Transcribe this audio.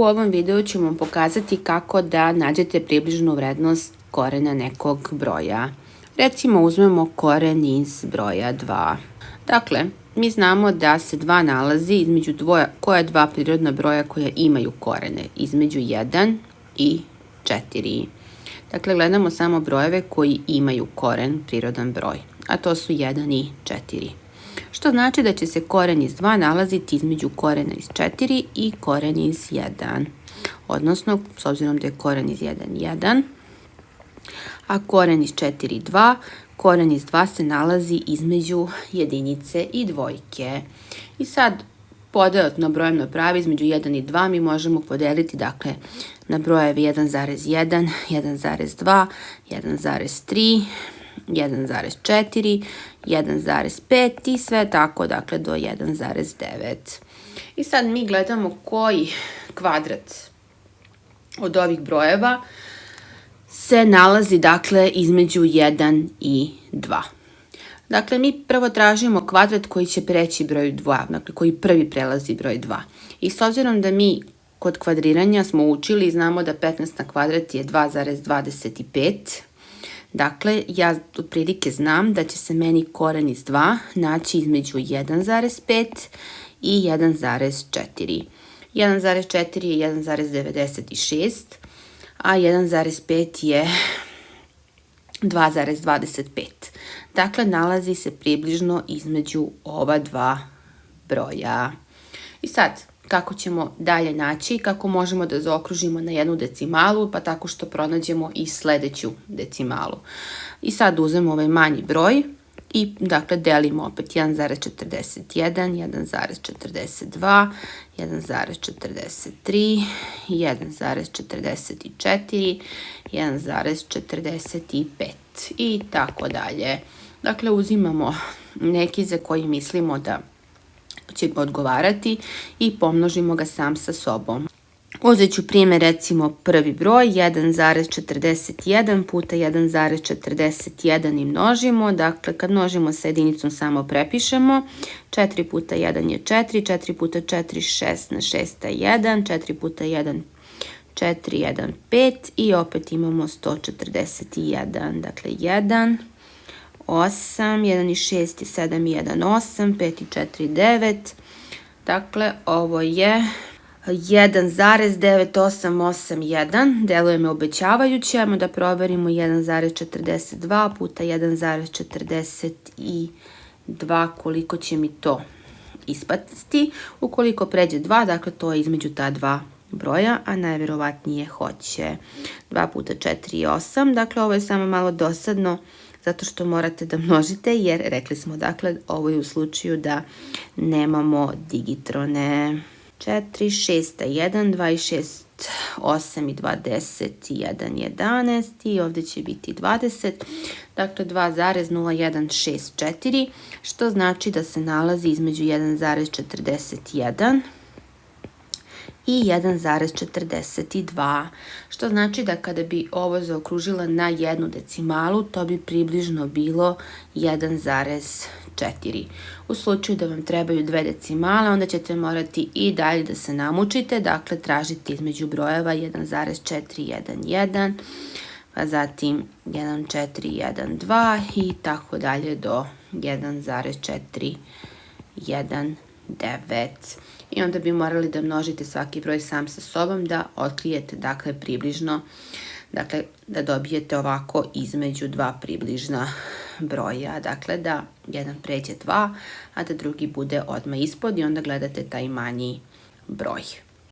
U ovom videu ću vam pokazati kako da nađete približnu vrednost korena nekog broja. Recimo uzmemo koren iz broja 2. Dakle, mi znamo da se 2 nalazi između dvoja, koja dva prirodna broja koja imaju korene, između 1 i 4. Dakle, gledamo samo brojeve koji imaju koren, prirodan broj, a to su 1 i 4 što znači da će se koren iz 2 nalaziti između korena iz 4 i koren iz 1. Odnosno, s obzirom da je koren iz 1, 1, a koren iz 4, 2, koren iz 2 se nalazi između jedinice i dvojke. I sad, podelat na brojevno pravi između 1 i 2 mi možemo podeliti dakle, na brojevi 1,1, 1,2, 1,3, 1,4, 1,5 i sve tako dakle do 1,9. I sad mi gledamo koji kvadrat od ovih brojeva se nalazi dakle između 1 i 2. Dakle, mi prvo tražimo kvadrat koji će preći broj 2, dakle koji prvi prelazi broj 2. I s obzirom da mi kod kvadriranja smo učili i znamo da 15 na kvadrat je 2,25, Dakle, ja otprilike znam da će se meni koren iz 2 naći između 1,5 i 1,4. 1,4 je 1,96, a 1,5 je 2,25. Dakle, nalazi se približno između ova dva broja. I sad, kako ćemo dalje naći, kako možemo da zaokružimo na jednu decimalu, pa tako što pronađemo i sledeću decimalu. I sad uzmemo ovaj manji broj i dakle delimo opet 1,41, 1,42, 1,43, 1,44, 1,45 i tako dalje. Dakle, uzimamo neki za koji mislimo da će odgovarati i pomnožimo ga sam sa sobom. Uzet ću primjer recimo prvi broj 1,41 puta 1,41 i množimo. Dakle, kad množimo sa jedinicom samo prepišemo. 4 puta 1 je 4, 4 puta 4 6 na 6 je 1, 4 puta 1 4, 1, 5 i opet imamo 141. Dakle, 1, 8, 1 i 6 je 7 i 1, 8, 5 i 4, 9. Dakle, ovo je 1,9881, deluje me obećavajuće, ajmo da proverimo 1,42 puta 1,42 koliko će mi to ispasti. Ukoliko pređe 2, dakle to je između ta dva broja, a najverovatnije hoće. 2 puta 4 je 8, dakle ovo je samo malo dosadno zato što morate da množite, jer rekli smo dakle, ovo je u slučaju da nemamo digitrone. 4, 6, 1, 2 6, 8 i 2, 10 i 1, 11 i ovde će biti 20, dakle 2,0164, što znači da se nalazi između 1,41 i 1,42, što znači da kada bi ovo zaokružila na jednu decimalu, to bi približno bilo 1,4. U slučaju da vam trebaju dve decimale, onda ćete morati i dalje da se namučite, dakle tražiti između brojeva 1,411, pa zatim 1,412 i tako dalje do 1,419 i onda bi morali da množite svaki broj sam sa sobom da otkrijete dakle približno dakle da dobijete ovako između dva približna broja. Dakle da jedan pređe dva a da drugi bude odmah ispod i onda gledate taj manji broj